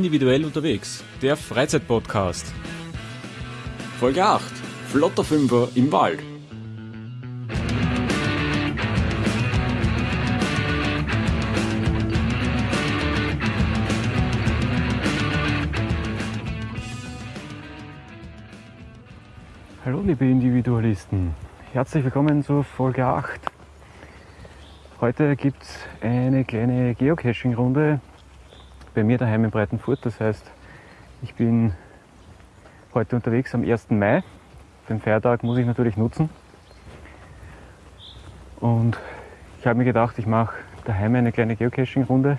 Individuell unterwegs, der Freizeitpodcast. Folge 8. Flotter Fünfer im Wald. Hallo liebe Individualisten, herzlich willkommen zur Folge 8. Heute gibt es eine kleine Geocaching-Runde bei mir daheim in Breitenfurt. Das heißt, ich bin heute unterwegs am 1. Mai. Den Feiertag muss ich natürlich nutzen. Und ich habe mir gedacht, ich mache daheim eine kleine Geocaching-Runde.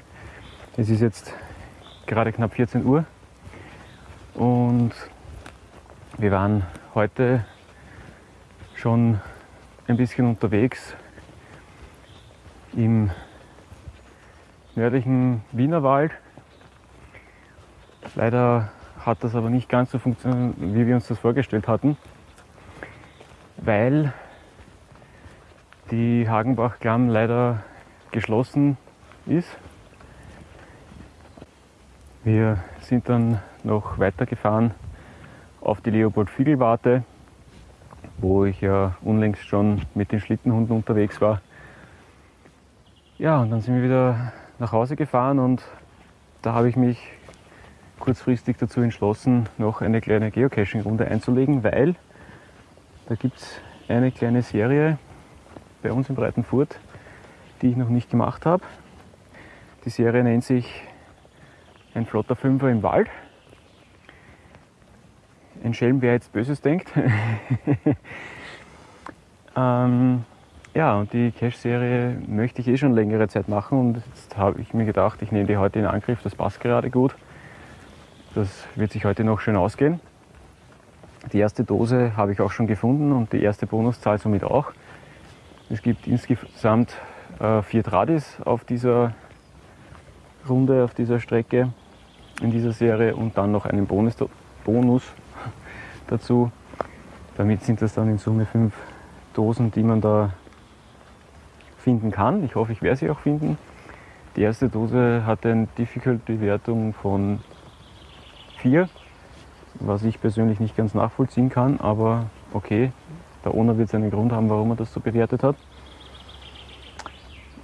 Es ist jetzt gerade knapp 14 Uhr und wir waren heute schon ein bisschen unterwegs im nördlichen Wienerwald. Leider hat das aber nicht ganz so funktioniert, wie wir uns das vorgestellt hatten, weil die Hagenbach-Klamm leider geschlossen ist. Wir sind dann noch weitergefahren auf die Leopold-Fiegel-Warte, wo ich ja unlängst schon mit den Schlittenhunden unterwegs war. Ja, und dann sind wir wieder nach Hause gefahren und da habe ich mich kurzfristig dazu entschlossen, noch eine kleine Geocaching-Runde einzulegen, weil da gibt es eine kleine Serie bei uns in Breitenfurt, die ich noch nicht gemacht habe. Die Serie nennt sich Ein flotter Fünfer im Wald. Ein Schelm, wer jetzt Böses denkt. ähm, ja, und die Cache-Serie möchte ich eh schon längere Zeit machen und jetzt habe ich mir gedacht, ich nehme die heute in Angriff, das passt gerade gut. Das wird sich heute noch schön ausgehen. Die erste Dose habe ich auch schon gefunden und die erste Bonuszahl somit auch. Es gibt insgesamt äh, vier Tradis auf dieser Runde, auf dieser Strecke in dieser Serie und dann noch einen Bonus, Bonus dazu. Damit sind das dann in Summe fünf Dosen, die man da finden kann. Ich hoffe, ich werde sie auch finden. Die erste Dose hat eine Difficulty-Wertung von 4, was ich persönlich nicht ganz nachvollziehen kann, aber okay, der Owner wird seinen Grund haben, warum er das so bewertet hat.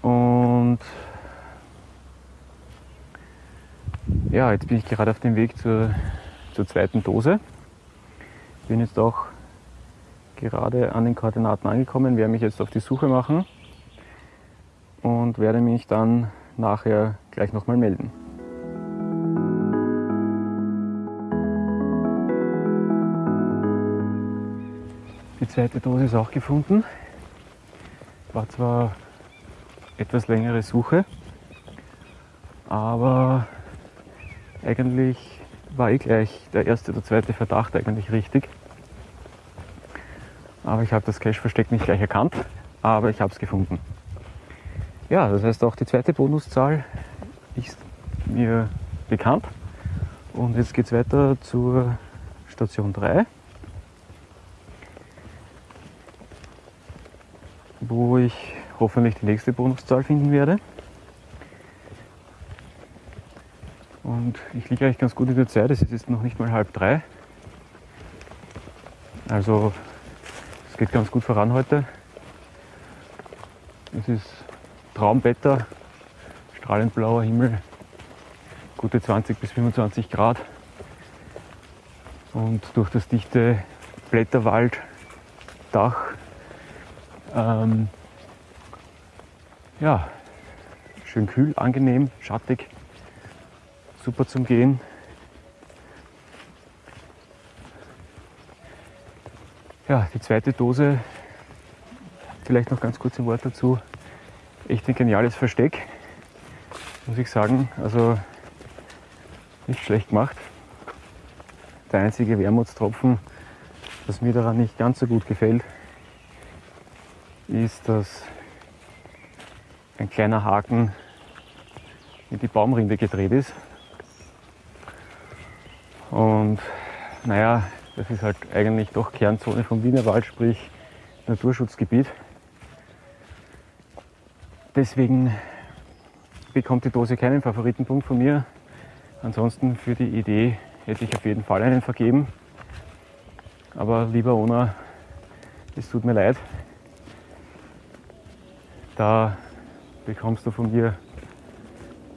Und ja, jetzt bin ich gerade auf dem Weg zur, zur zweiten Dose. Bin jetzt auch gerade an den Koordinaten angekommen, werde mich jetzt auf die Suche machen und werde mich dann nachher gleich nochmal melden. Zweite Dose ist auch gefunden. War zwar etwas längere Suche, aber eigentlich war eh gleich der erste oder zweite Verdacht eigentlich richtig. Aber ich habe das Cache-Versteck nicht gleich erkannt, aber ich habe es gefunden. Ja, das heißt auch die zweite Bonuszahl ist mir bekannt. Und jetzt geht es weiter zur Station 3. wo ich hoffentlich die nächste Bonuszahl finden werde. Und ich liege eigentlich ganz gut in der Zeit, es ist jetzt noch nicht mal halb drei. Also es geht ganz gut voran heute. Es ist Traumwetter, strahlend blauer Himmel, gute 20 bis 25 Grad. Und durch das dichte Blätterwalddach ähm, ja, schön kühl, angenehm, schattig, super zum Gehen. Ja, die zweite Dose, vielleicht noch ganz kurz ein Wort dazu. Echt ein geniales Versteck, muss ich sagen. Also nicht schlecht gemacht. Der einzige Wermutstropfen, was mir daran nicht ganz so gut gefällt, ist, dass ein kleiner Haken in die Baumrinde gedreht ist. Und naja, das ist halt eigentlich doch Kernzone vom Wienerwald, sprich Naturschutzgebiet. Deswegen bekommt die Dose keinen Favoritenpunkt von mir. Ansonsten für die Idee hätte ich auf jeden Fall einen vergeben. Aber lieber Ona, es tut mir leid. Da bekommst du von mir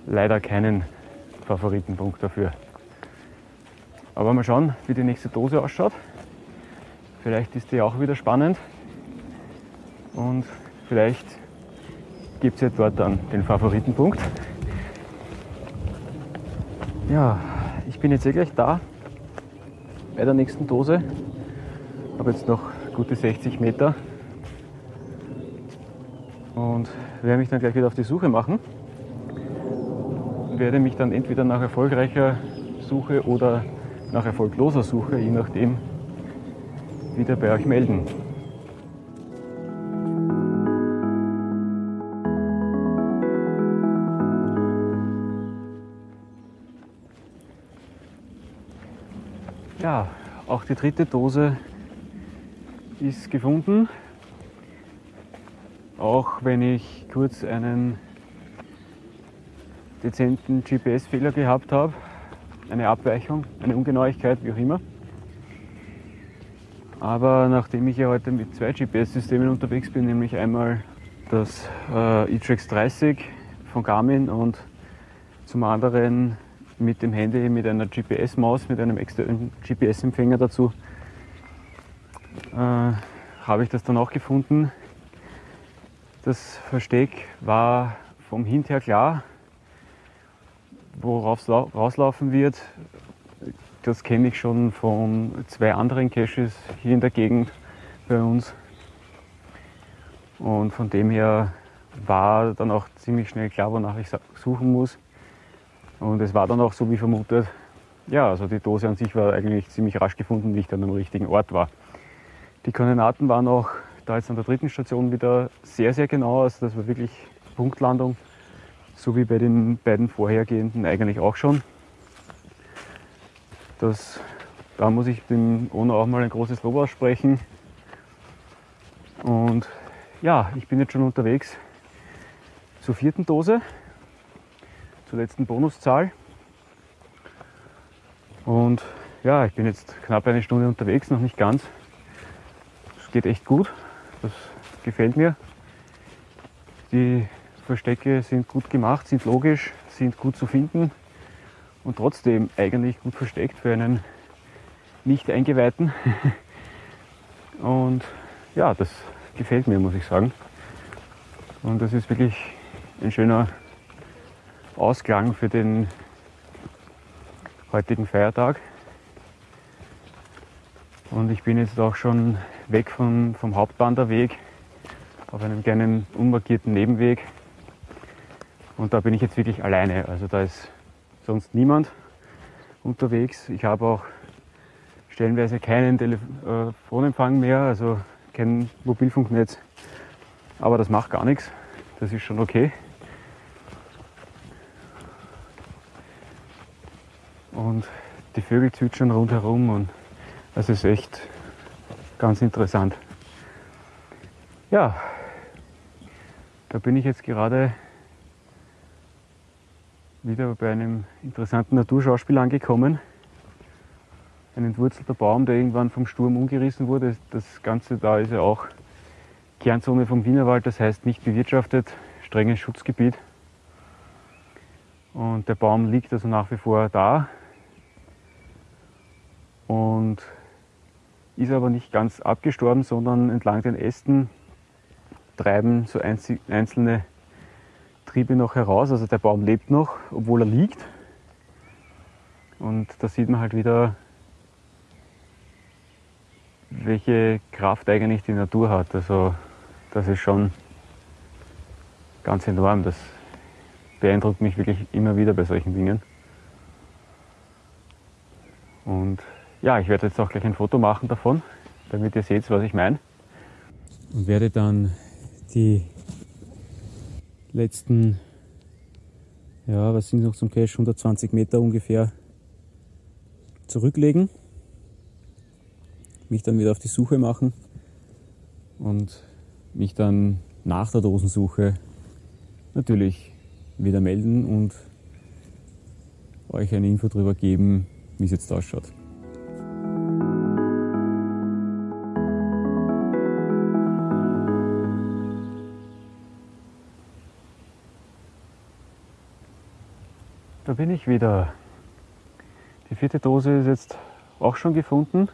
leider keinen Favoritenpunkt dafür. Aber mal schauen, wie die nächste Dose ausschaut. Vielleicht ist die auch wieder spannend. Und vielleicht gibt es ja dort dann den Favoritenpunkt. Ja, ich bin jetzt eh gleich da bei der nächsten Dose. Habe jetzt noch gute 60 Meter und werde mich dann gleich wieder auf die Suche machen. Werde mich dann entweder nach erfolgreicher Suche oder nach erfolgloser Suche, je nachdem, wieder bei euch melden. Ja, auch die dritte Dose ist gefunden. Auch wenn ich kurz einen dezenten GPS-Fehler gehabt habe, eine Abweichung, eine Ungenauigkeit, wie auch immer. Aber nachdem ich ja heute mit zwei GPS-Systemen unterwegs bin, nämlich einmal das äh, e-Trax 30 von Garmin und zum anderen mit dem Handy mit einer GPS-Maus, mit einem externen GPS-Empfänger dazu, äh, habe ich das dann auch gefunden. Das Versteck war vom Hint her klar, worauf es rauslaufen wird. Das kenne ich schon von zwei anderen Caches hier in der Gegend bei uns. Und von dem her war dann auch ziemlich schnell klar, wonach ich suchen muss. Und es war dann auch so wie vermutet. Ja, also die Dose an sich war eigentlich ziemlich rasch gefunden, wie ich dann am richtigen Ort war. Die Koordinaten waren auch da jetzt an der dritten Station wieder sehr, sehr genau. Also das war wirklich Punktlandung, so wie bei den beiden vorhergehenden eigentlich auch schon. Das, da muss ich dem Ono auch mal ein großes Lob aussprechen. Und ja, ich bin jetzt schon unterwegs zur vierten Dose zur letzten Bonuszahl. Und ja, ich bin jetzt knapp eine Stunde unterwegs, noch nicht ganz. Es geht echt gut, das gefällt mir. Die Verstecke sind gut gemacht, sind logisch, sind gut zu finden und trotzdem eigentlich gut versteckt für einen Nicht-Eingeweihten. Und ja, das gefällt mir, muss ich sagen. Und das ist wirklich ein schöner Ausklang für den heutigen Feiertag. Und ich bin jetzt auch schon weg vom, vom Hauptwanderweg auf einem kleinen unmarkierten Nebenweg. Und da bin ich jetzt wirklich alleine. Also da ist sonst niemand unterwegs. Ich habe auch stellenweise keinen Telefonempfang mehr, also kein Mobilfunknetz. Aber das macht gar nichts. Das ist schon okay. und die Vögel zwitschern rundherum und es ist echt ganz interessant. Ja, da bin ich jetzt gerade wieder bei einem interessanten Naturschauspiel angekommen. Ein entwurzelter Baum, der irgendwann vom Sturm umgerissen wurde. Das Ganze da ist ja auch Kernzone vom Wienerwald, das heißt nicht bewirtschaftet, strenges Schutzgebiet. Und der Baum liegt also nach wie vor da, und ist aber nicht ganz abgestorben, sondern entlang den Ästen treiben so einzelne Triebe noch heraus. Also der Baum lebt noch, obwohl er liegt. Und da sieht man halt wieder, welche Kraft eigentlich die Natur hat. Also das ist schon ganz enorm. Das beeindruckt mich wirklich immer wieder bei solchen Dingen. Und ja, ich werde jetzt auch gleich ein Foto machen davon, damit ihr seht, was ich meine. Und werde dann die letzten, ja, was sind noch zum Cache, 120 Meter ungefähr zurücklegen, mich dann wieder auf die Suche machen und mich dann nach der Dosensuche natürlich wieder melden und euch eine Info darüber geben, wie es jetzt ausschaut. Bin ich wieder. Die vierte Dose ist jetzt auch schon gefunden.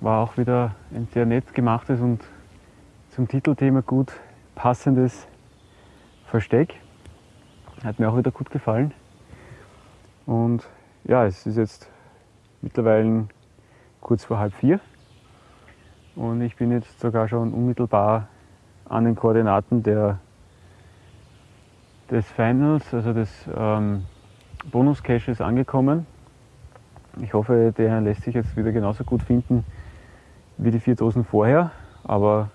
War auch wieder ein sehr nett gemachtes und zum Titelthema gut passendes Versteck. Hat mir auch wieder gut gefallen. Und ja, es ist jetzt mittlerweile kurz vor halb vier. Und ich bin jetzt sogar schon unmittelbar an den Koordinaten der des Finals, also des ähm, Bonus-Caches angekommen. Ich hoffe, der lässt sich jetzt wieder genauso gut finden wie die vier Dosen vorher, aber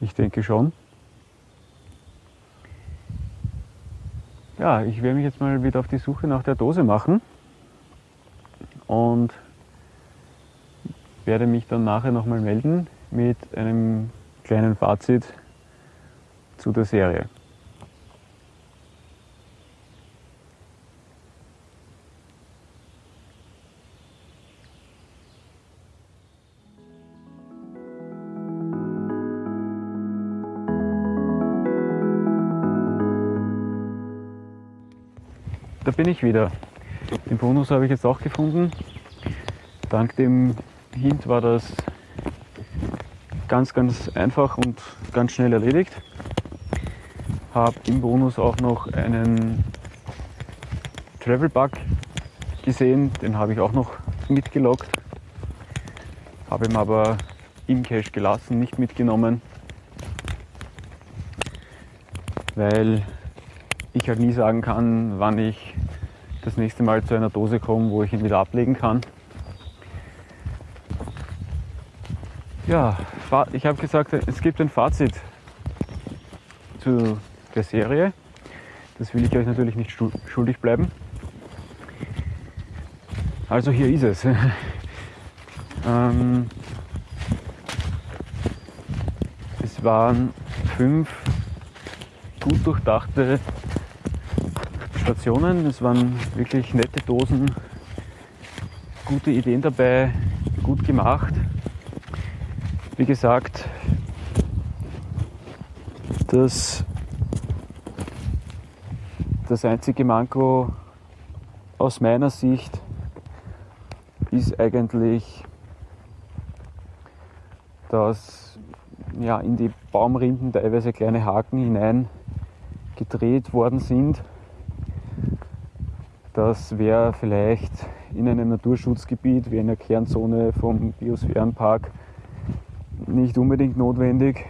ich denke schon. Ja, ich werde mich jetzt mal wieder auf die Suche nach der Dose machen und werde mich dann nachher nochmal melden mit einem kleinen Fazit zu der Serie. Bin ich wieder. Den Bonus habe ich jetzt auch gefunden. Dank dem Hint war das ganz, ganz einfach und ganz schnell erledigt. Habe im Bonus auch noch einen Travel Bug gesehen, den habe ich auch noch mitgelockt. Habe ihn aber im Cache gelassen, nicht mitgenommen, weil ich halt nie sagen kann, wann ich das nächste Mal zu einer Dose komme, wo ich ihn wieder ablegen kann. Ja, ich habe gesagt, es gibt ein Fazit zu der Serie. Das will ich euch natürlich nicht schuldig bleiben. Also hier ist es. ähm, es waren fünf gut durchdachte Stationen. Es waren wirklich nette Dosen, gute Ideen dabei, gut gemacht. Wie gesagt, das, das einzige Manko aus meiner Sicht ist eigentlich, dass ja, in die Baumrinden teilweise kleine Haken hinein gedreht worden sind das wäre vielleicht in einem Naturschutzgebiet wie einer Kernzone vom Biosphärenpark nicht unbedingt notwendig,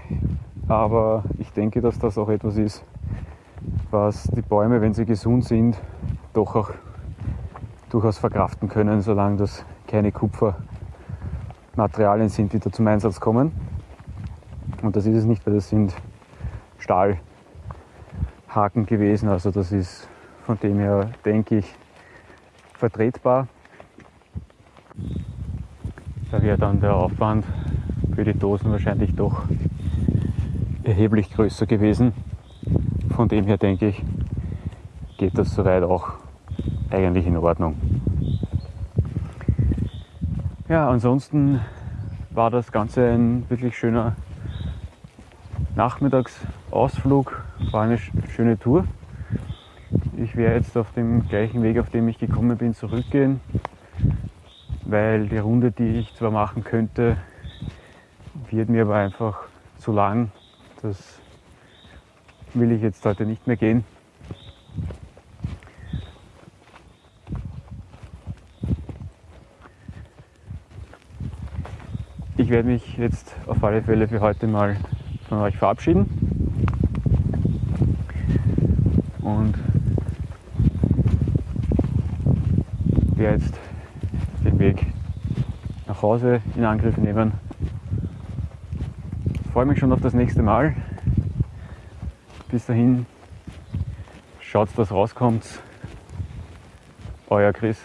aber ich denke, dass das auch etwas ist, was die Bäume, wenn sie gesund sind, doch auch durchaus verkraften können, solange das keine Kupfermaterialien sind, die da zum Einsatz kommen. Und das ist es nicht, weil das sind Stahlhaken gewesen, also das ist von dem her denke ich vertretbar. Da wäre dann der Aufwand für die Dosen wahrscheinlich doch erheblich größer gewesen. Von dem her denke ich, geht das soweit auch eigentlich in Ordnung. Ja, ansonsten war das Ganze ein wirklich schöner Nachmittagsausflug, war eine schöne Tour. Ich werde jetzt auf dem gleichen Weg, auf dem ich gekommen bin, zurückgehen, weil die Runde, die ich zwar machen könnte, wird mir aber einfach zu lang. Das will ich jetzt heute nicht mehr gehen. Ich werde mich jetzt auf alle Fälle für heute mal von euch verabschieden. Werde jetzt den Weg nach Hause in Angriff nehmen. Ich freue mich schon auf das nächste Mal. Bis dahin, schaut, dass rauskommt. Euer Chris.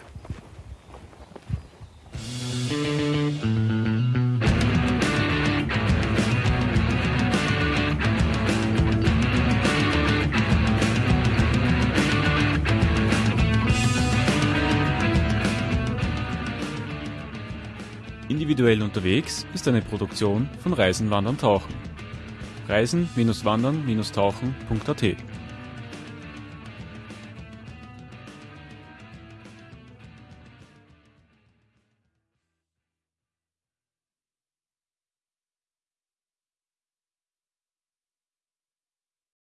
Individuell unterwegs ist eine Produktion von Reisen, Wandern, Tauchen. Reisen-wandern-tauchen.at